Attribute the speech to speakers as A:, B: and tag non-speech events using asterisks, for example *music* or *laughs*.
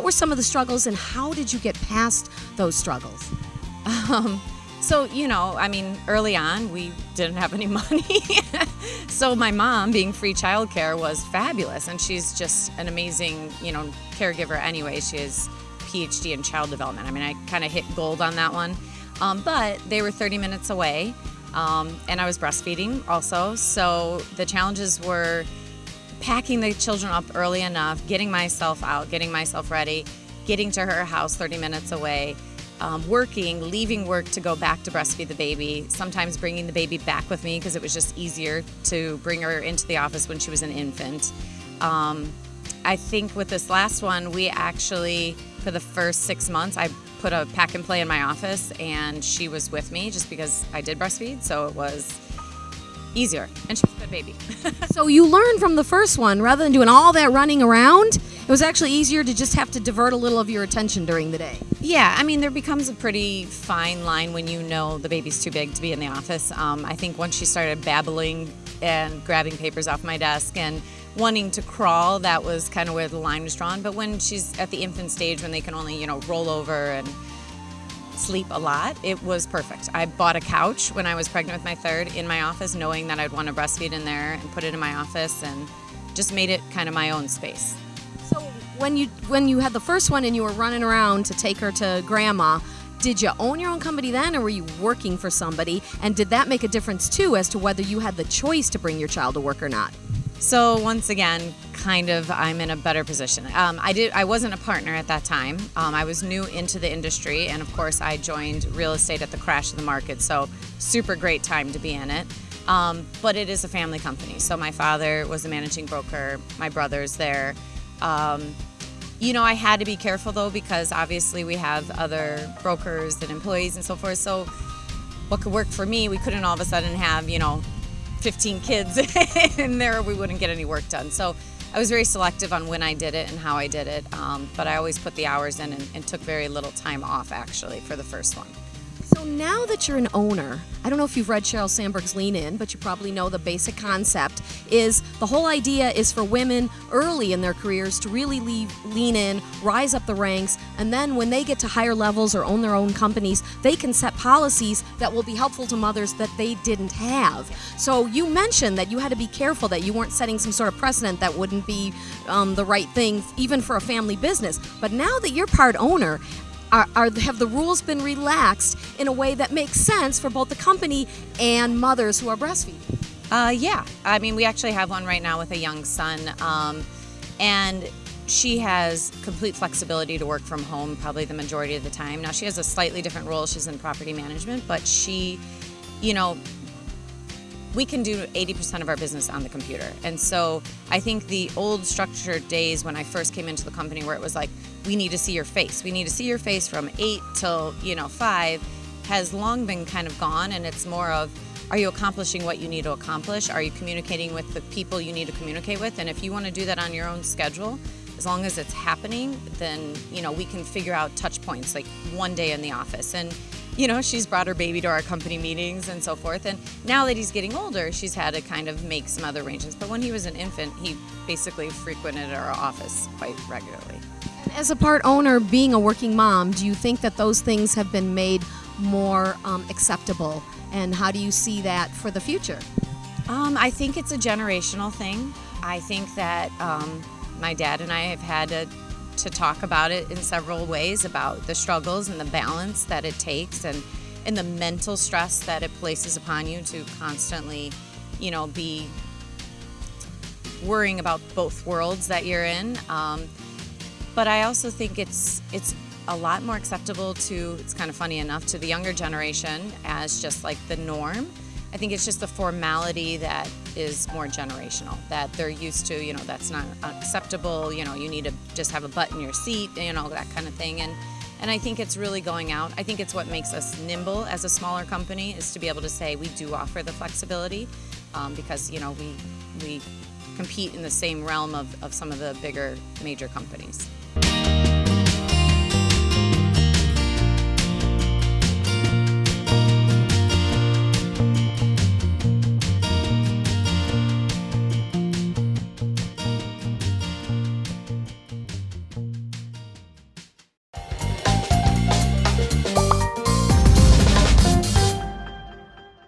A: were some of the struggles, and how did you get past those struggles?
B: Um, so, you know, I mean, early on, we didn't have any *laughs* money. so, my mom, being free childcare, was fabulous. And she's just an amazing, you know, caregiver anyway. She has PhD in child development. I mean, I kind of hit gold on that one. Um, but they were 30 minutes away. Um, and I was breastfeeding also. So, the challenges were packing the children up early enough, getting myself out, getting myself ready, getting to her house 30 minutes away um, working, leaving work to go back to breastfeed the baby, sometimes bringing the baby back with me because it was just easier to bring her into the office when she was an infant. Um, I think with this last one, we actually, for the first six months, I put a pack and play in my office and she was with me just because I did breastfeed, so it was easier. And she's a good baby. *laughs*
A: so you learned from the first one rather than doing all that running around it was actually easier to just have to divert a little of your attention during the day.
B: Yeah, I mean, there becomes a pretty fine line when you know the baby's too big to be in the office. Um, I think once she started babbling and grabbing papers off my desk and wanting to crawl, that was kind of where the line was drawn. But when she's at the infant stage, when they can only, you know, roll over and sleep a lot, it was perfect. I bought a couch when I was pregnant with my third in my office, knowing that I'd want to breastfeed in there and put it in my office and just made it kind of my own space So
A: when you when you had the first one and you were running around to take her to grandma, did you own your own company then or were you working for somebody? And did that make a difference too as to whether you had the choice to bring your child to work or not?
B: So once again, kind of, I'm in a better position. Um, I did. I wasn't a partner at that time. Um, I was new into the industry, and of course, I joined real estate at the crash of the market. So super great time to be in it. Um, but it is a family company. So my father was a managing broker. My brother's there. Um, you know, I had to be careful though because obviously we have other brokers and employees and so forth. So, what could work for me, we couldn't all of a sudden have, you know, 15 kids *laughs* in there, we wouldn't get any work done. So, I was very selective on when I did it and how I did it, um, but I always put the hours in and, and took very little time off actually for the first one.
A: Now that you're an owner, I don't know if you've read Sheryl Sandberg's Lean In, but you probably know the basic concept is the whole idea is for women early in their careers to really leave, lean in, rise up the ranks, and then when they get to higher levels or own their own companies, they can set policies that will be helpful to mothers that they didn't have. So you mentioned that you had to be careful that you weren't setting some sort of precedent that wouldn't be um, the right thing even for a family business. But now that you're part owner, are, are, have the rules been relaxed in a way that makes sense for both the company and mothers who are breastfeeding?
B: Uh, yeah, I mean, we actually have one right now with a young son, um, and she has complete flexibility to work from home probably the majority of the time. Now, she has a slightly different role, she's in property management, but she, you know, we can do 80% of our business on the computer. And so I think the old structured days when I first came into the company where it was like, we need to see your face. We need to see your face from eight till, you know, five has long been kind of gone. And it's more of, are you accomplishing what you need to accomplish? Are you communicating with the people you need to communicate with? And if you want to do that on your own schedule, as long as it's happening, then, you know, we can figure out touch points like one day in the office. And you know, she's brought her baby to our company meetings and so forth. And now that he's getting older, she's had to kind of make some other arrangements. But when he was an infant, he basically frequented our office quite regularly.
A: As a part owner, being a working mom, do you think that those things have been made more um, acceptable? And how do you see that for the future?
B: Um, I think it's a generational thing. I think that um, my dad and I have had to to talk about it in several ways about the struggles and the balance that it takes and and the mental stress that it places upon you to constantly, you know, be worrying about both worlds that you're in. Um, but I also think it's it's a lot more acceptable to it's kind of funny enough to the younger generation as just like the norm I think it's just the formality that is more generational, that they're used to, you know, that's not acceptable, you know, you need to just have a butt in your seat, you know, that kind of thing. And, and I think it's really going out. I think it's what makes us nimble as a smaller company is to be able to say we do offer the flexibility um, because, you know, we, we compete in the same realm of, of some of the bigger major companies.